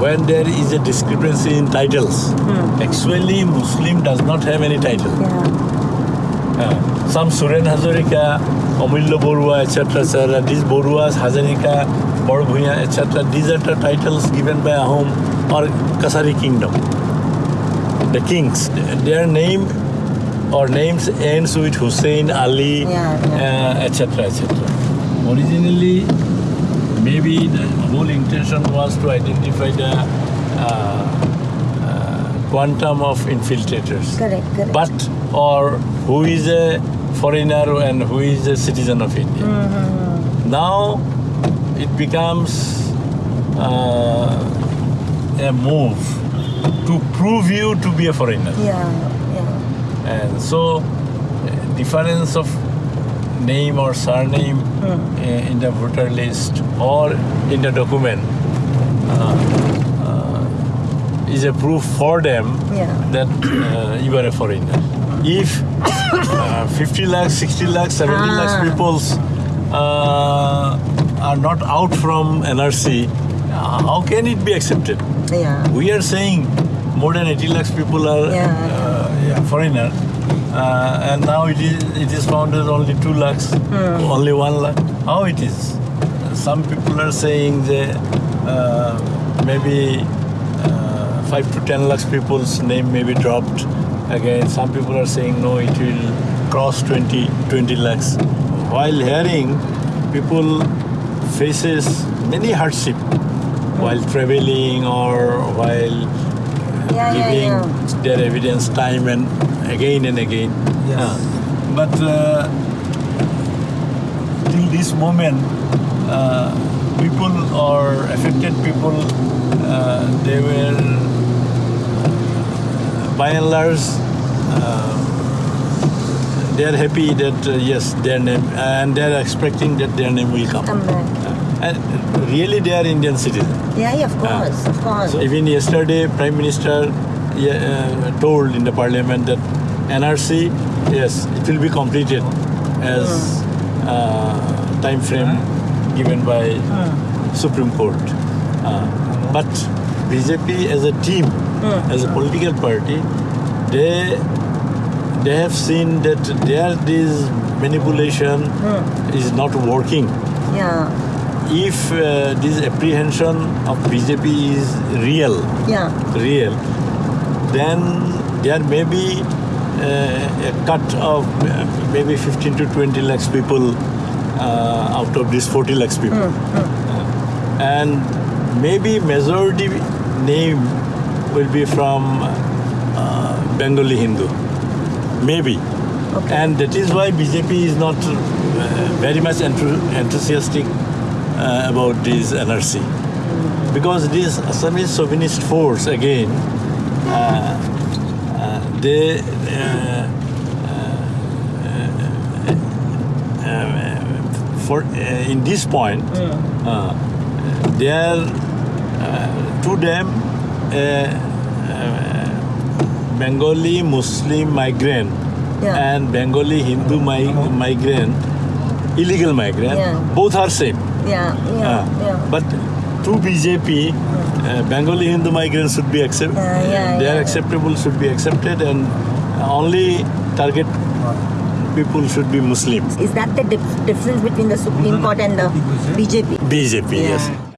when there is a discrepancy in titles, actually Muslim does not have any title. Yeah. Uh, some Suren Hazarika, Amulya Borua, etc., etc., these Boruas, Hazarika, Borbhuya, etc., these are the titles given by Ahom or Kachari kingdom. The kings, their name or names ends with Hussein, Ali, Yeah, uh, etc., etc. Originally, maybe the whole intention was to identify the uh, uh, quantum of infiltrators Correct, correct. but or who is a foreigner and who is a citizen of India. Mm-hmm. Now it becomes uh, a move to prove you to be a foreigner. yeah, yeah. And so, difference of name or surname uh, in the voter list or in the document uh, uh, is a proof for them Yeah. that uh, you are a foreigner. If uh, 50 lakhs, 60 lakhs, 70 Ah. lakhs peoples uh, are not out from NRC, how can it be accepted? Yeah. We are saying more than 80 lakhs people are Yeah. uh, yeah, foreigner, uh, and now it is it is found as only two lakhs, only one lakh. How it is? Some people are saying that uh, maybe uh, five to ten lakhs people's name may be dropped. Again, some people are saying no, it will cross 20, 20 lakhs. While hearing, people faces many hardship while traveling or while Yeah, yeah, giving yeah. their evidence time and again and again. Yes. Uh, but uh, till this moment, uh, people or affected people, uh, they were by and large. Uh, they are happy that uh, yes, their name, and they are expecting that their name will come. Come back. And really, they are Indian citizens. Yeah, yeah, of course, of course. So even yesterday, Prime Minister uh, told in the Parliament that NRC, yes, it will be completed as uh, time frame given by Supreme Court. Uh, but BJP as a team, as a political party, they they have seen that their this manipulation is not working. Yeah, if uh, this apprehension of BJP is real, yeah, real, then there may be uh, a cut of uh, maybe 15 to 20 lakhs people uh, out of these 40 lakhs people. Uh, and maybe majority name will be from uh, Bengali Hindu. Maybe. Okay. And that is why BJP is not uh, very much enthu- enthusiastic uh, about this NRC. Because this Assamese chauvinist force, again, uh, uh, they uh, uh, for uh, in this point, uh, they are uh, to them uh, uh, Bengali Muslim migrant Yeah. and Bengali Hindu mi- migrant, illegal migrant, Yeah. both are same. Yeah, yeah, Uh, yeah. But to BJP, uh, Bengali Hindu migrants should be accepted. Yeah, yeah, they are yeah. acceptable, should be accepted, and only target people should be Muslims. Is that the dif- difference between the Supreme Court and the BJP? BJP, Yeah. yes.